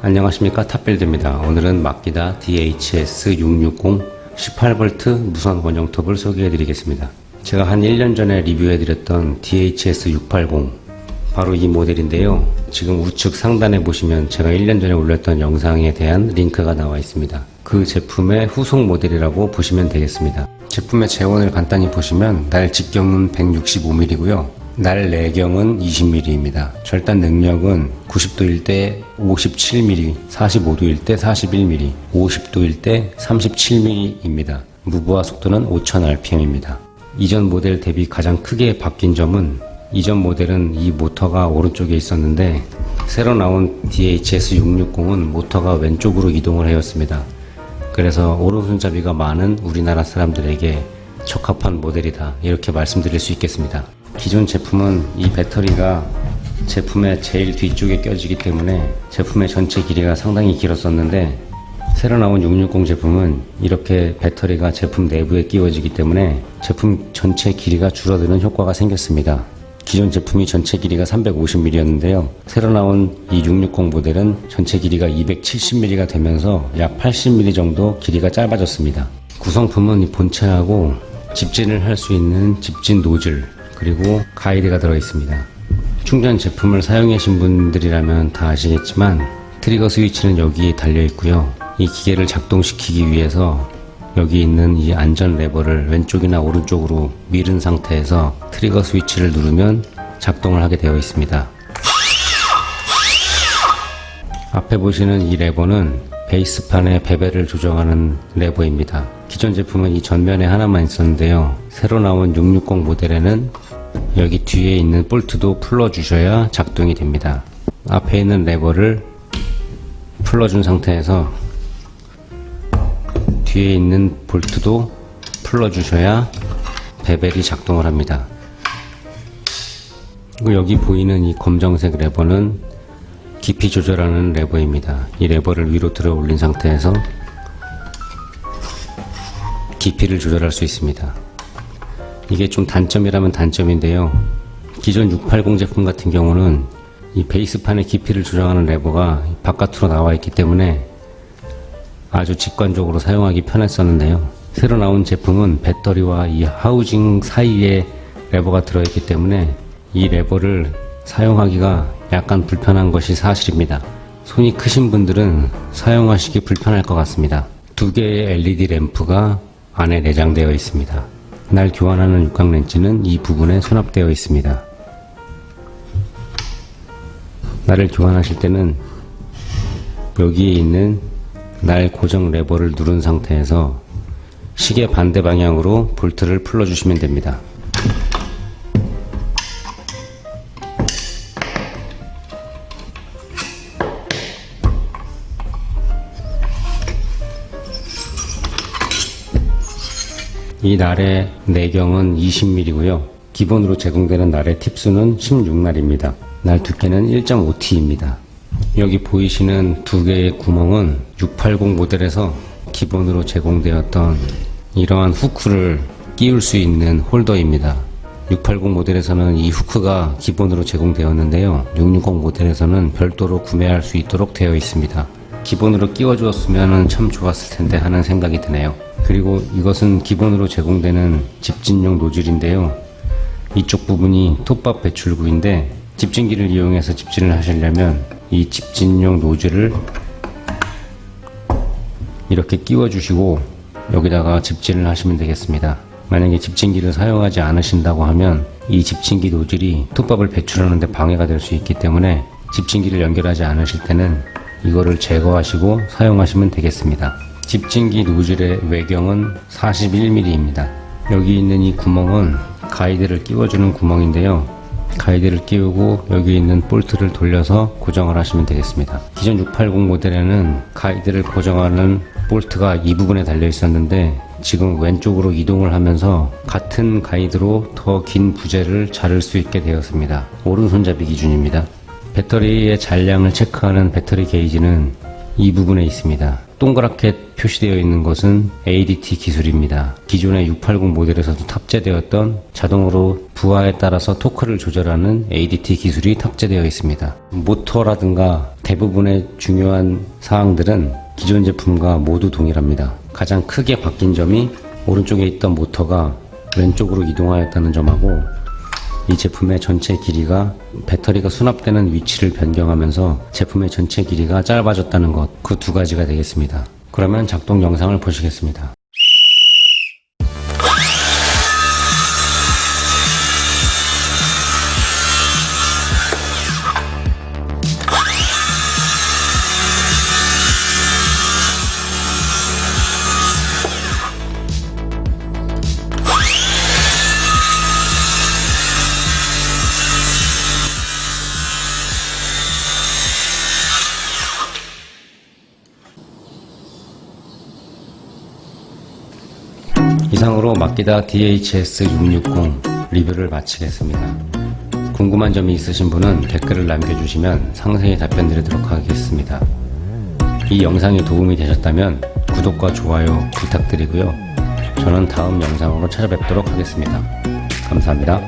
안녕하십니까 탑빌드입니다. 오늘은 마키다 DHS660 18V 무선 원형 톱을 소개해 드리겠습니다. 제가 한 1년 전에 리뷰해 드렸던 DHS680 바로 이 모델인데요. 지금 우측 상단에 보시면 제가 1년 전에 올렸던 영상에 대한 링크가 나와 있습니다. 그 제품의 후속 모델이라고 보시면 되겠습니다. 제품의 재원을 간단히 보시면 날 직경은 165mm고요. 날 내경은 20mm입니다. 절단 능력은 90도일 때 57mm, 45도일 때 41mm, 50도일 때 37mm입니다. 무브화 속도는 5000rpm입니다. 이전 모델 대비 가장 크게 바뀐 점은 이전 모델은 이 모터가 오른쪽에 있었는데 새로 나온 DHS660은 모터가 왼쪽으로 이동을 하였습니다. 그래서 오른손잡이가 많은 우리나라 사람들에게 적합한 모델이다 이렇게 말씀드릴 수 있겠습니다. 기존 제품은 이 배터리가 제품의 제일 뒤쪽에 껴지기 때문에 제품의 전체 길이가 상당히 길었었는데 새로 나온 660 제품은 이렇게 배터리가 제품 내부에 끼워지기 때문에 제품 전체 길이가 줄어드는 효과가 생겼습니다. 기존 제품이 전체 길이가 350mm였는데요. 새로 나온 이 660 모델은 전체 길이가 270mm가 되면서 약 80mm 정도 길이가 짧아졌습니다. 구성품은 본체하고 집진을 할 수 있는 집진 노즐 그리고 가이드가 들어 있습니다. 충전 제품을 사용하신 분들이라면 다 아시겠지만 트리거 스위치는 여기에 달려 있고요. 이 기계를 작동시키기 위해서 여기 있는 이 안전 레버를 왼쪽이나 오른쪽으로 밀은 상태에서 트리거 스위치를 누르면 작동을 하게 되어 있습니다. 앞에 보시는 이 레버는 베이스판의 bevel을 조정하는 레버입니다. 기존 제품은 이 전면에 하나만 있었는데요. 새로 나온 660 모델에는 여기 뒤에 있는 볼트도 풀어주셔야 작동이 됩니다. 앞에 있는 레버를 풀어준 상태에서 뒤에 있는 볼트도 풀어주셔야 베벨이 작동을 합니다. 여기 보이는 이 검정색 레버는 깊이 조절하는 레버입니다. 이 레버를 위로 들어 올린 상태에서 깊이를 조절할 수 있습니다. 이게 좀 단점이라면 단점인데요. 기존 680 제품 같은 경우는 이 베이스판의 깊이를 조정하는 레버가 바깥으로 나와 있기 때문에 아주 직관적으로 사용하기 편했었는데요. 새로 나온 제품은 배터리와 이 하우징 사이에 레버가 들어있기 때문에 이 레버를 사용하기가 약간 불편한 것이 사실입니다. 손이 크신 분들은 사용하시기 불편할 것 같습니다. 두 개의 LED 램프가 안에 내장되어 있습니다. 날 교환하는 육각 렌치는 이 부분에 수납되어 있습니다. 날을 교환하실 때는 여기에 있는 날 고정 레버를 누른 상태에서 시계 반대 방향으로 볼트를 풀어주시면 됩니다. 이 날의 내경은 20mm고요. 기본으로 제공되는 날의 팁수는 16날입니다. 날 두께는 1.5T입니다. 여기 보이시는 두 개의 구멍은 680 모델에서 기본으로 제공되었던 이러한 후크를 끼울 수 있는 홀더입니다. 680 모델에서는 이 후크가 기본으로 제공되었는데요. 660 모델에서는 별도로 구매할 수 있도록 되어 있습니다. 기본으로 끼워 주었으면 참 좋았을 텐데 하는 생각이 드네요. 그리고 이것은 기본으로 제공되는 집진용 노즐인데요. 이쪽 부분이 톱밥 배출구인데 집진기를 이용해서 집진을 하시려면 이 집진용 노즐을 이렇게 끼워 주시고 여기다가 집진을 하시면 되겠습니다. 만약에 집진기를 사용하지 않으신다고 하면 이 집진기 노즐이 톱밥을 배출하는데 방해가 될 수 있기 때문에 집진기를 연결하지 않으실 때는 이거를 제거하시고 사용하시면 되겠습니다. 집진기 노즐의 외경은 41mm입니다. 여기 있는 이 구멍은 가이드를 끼워주는 구멍인데요. 가이드를 끼우고 여기 있는 볼트를 돌려서 고정을 하시면 되겠습니다. 기존 680 모델에는 가이드를 고정하는 볼트가 이 부분에 달려 있었는데 지금 왼쪽으로 이동을 하면서 같은 가이드로 더 긴 부재를 자를 수 있게 되었습니다. 오른손잡이 기준입니다. 배터리의 잔량을 체크하는 배터리 게이지는 이 부분에 있습니다. 동그랗게 표시되어 있는 것은 ADT 기술입니다. 기존의 680 모델에서도 탑재되었던 자동으로 부하에 따라서 토크를 조절하는 ADT 기술이 탑재되어 있습니다. 모터라든가 대부분의 중요한 사항들은 기존 제품과 모두 동일합니다. 가장 크게 바뀐 점이 오른쪽에 있던 모터가 왼쪽으로 이동하였다는 점하고 이 제품의 전체 길이가 배터리가 수납되는 위치를 변경하면서 제품의 전체 길이가 짧아졌다는 것, 그 두 가지가 되겠습니다. 그러면 작동 영상을 보시겠습니다. 이상으로 마키다 DHS660 리뷰를 마치겠습니다. 궁금한 점이 있으신 분은 댓글을 남겨주시면 상세히 답변 드리도록 하겠습니다. 이 영상이 도움이 되셨다면 구독과 좋아요 부탁드리고요. 저는 다음 영상으로 찾아뵙도록 하겠습니다. 감사합니다.